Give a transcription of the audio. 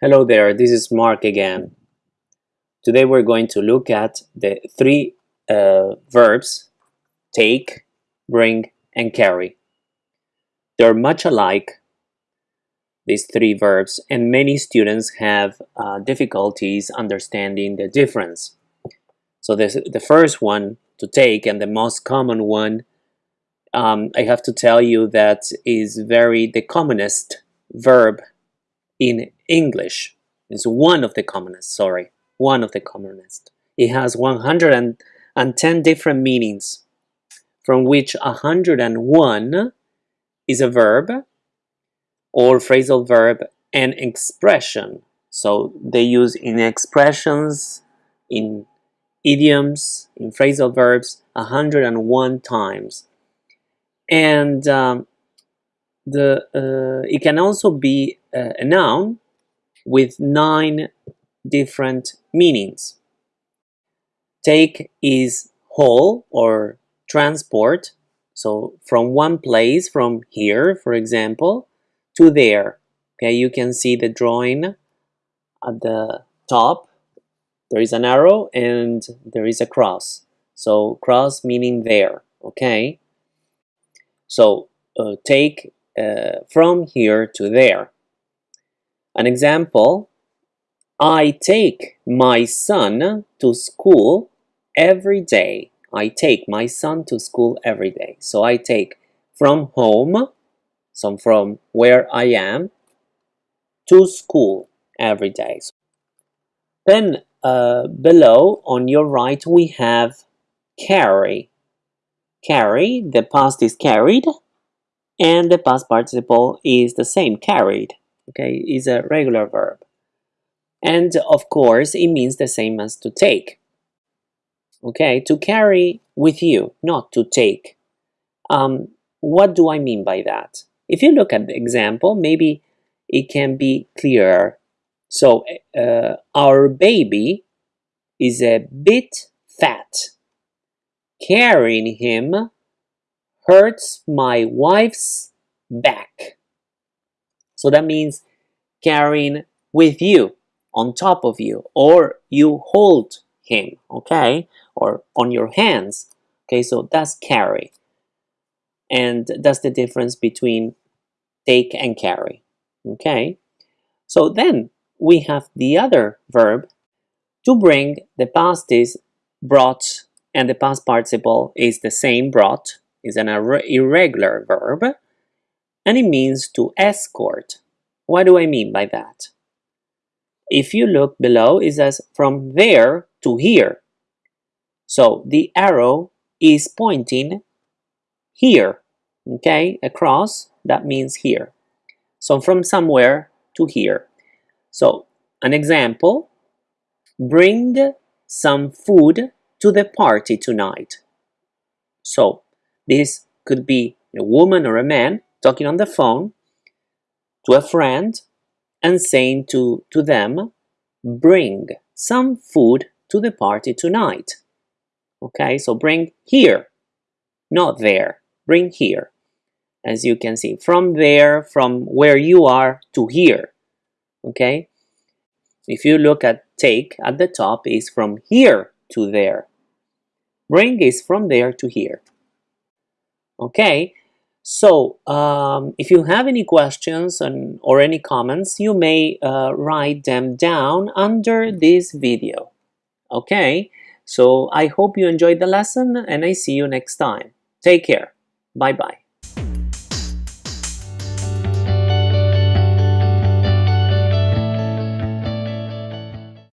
Hello there, this is Mark again. Today we're going to look at the three uh, verbs take, bring, and carry. They're much alike, these three verbs, and many students have uh, difficulties understanding the difference. So this, the first one to take and the most common one, um, I have to tell you that is very the commonest verb in English. It's one of the commonest, sorry, one of the commonest. It has 110 different meanings, from which 101 is a verb or phrasal verb and expression. So they use in expressions, in idioms, in phrasal verbs 101 times. And um, the uh, it can also be uh, a noun with nine different meanings. Take is haul or transport. So from one place, from here, for example, to there. Okay, you can see the drawing at the top. There is an arrow and there is a cross. So cross meaning there. Okay. So uh, take uh, from here to there. An example, I take my son to school every day. I take my son to school every day. So I take from home, so from where I am, to school every day. Then uh, below on your right we have carry. Carry, the past is carried, and the past participle is the same, carried, okay, is a regular verb. And of course, it means the same as to take. Okay, to carry with you, not to take. Um, what do I mean by that? If you look at the example, maybe it can be clearer. So, uh, our baby is a bit fat. Carrying him hurts my wife's back. So that means carrying with you, on top of you, or you hold him, okay? Or on your hands, okay? So that's carry. And that's the difference between take and carry, okay? So then we have the other verb to bring. The past is brought and the past participle is the same brought is an irregular verb and it means to escort. What do I mean by that? If you look below, it says from there to here. So the arrow is pointing here, okay, across, that means here. So from somewhere to here. So an example, bring some food to the party tonight. So this could be a woman or a man talking on the phone to a friend and saying to, to them, bring some food to the party tonight. Okay, so bring here, not there, bring here. As you can see, from there, from where you are to here. Okay, if you look at take at the top is from here to there. Bring is from there to here. Okay, so um, if you have any questions and, or any comments, you may uh, write them down under this video. Okay, so I hope you enjoyed the lesson and I see you next time. Take care. Bye-bye.